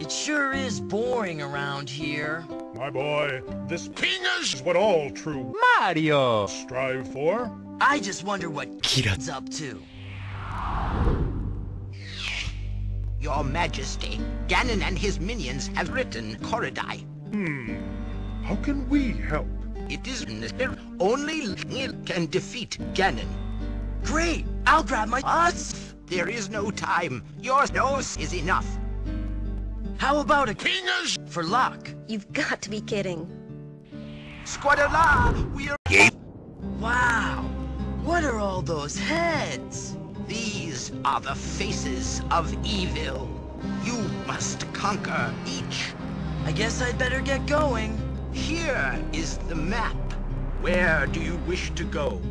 It sure is boring around here. My boy, this king is what all true Mario! strive for. I just wonder what Kira's up to. Your Majesty, Ganon and his minions have written Koridai. Hmm. How can we help? It is necessary. Only Link can defeat Ganon. Great! I'll grab my us. There is no time. Your nose is enough. How about a King is for luck? You've got to be kidding. Squadala, we're... Wow! What are all those heads? These are the faces of evil. You must conquer each. I guess I'd better get going. Here is the map. Where do you wish to go?